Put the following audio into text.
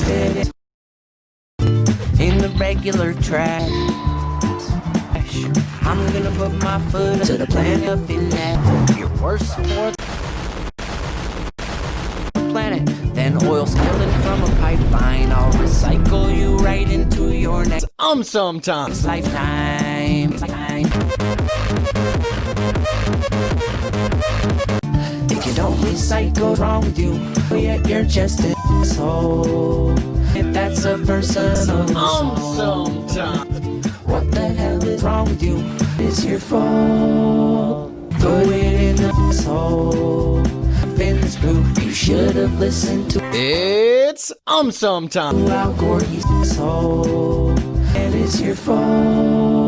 wasted in the regular track. I'm gonna put my foot to the planet up in that. You're worse for the planet than oil spilling from a pipeline. I'll recycle you right into your next. Um, sometimes. Lifetime. You don't recycle, what's wrong with you? But Yet you're just an asshole. If that's a personal assault. sometimes. What the hell is wrong with you? It's your fault. Put it in the soul. In this group, you should have listened to It's um, sometimes. Al Gore, soul. And it's your fault.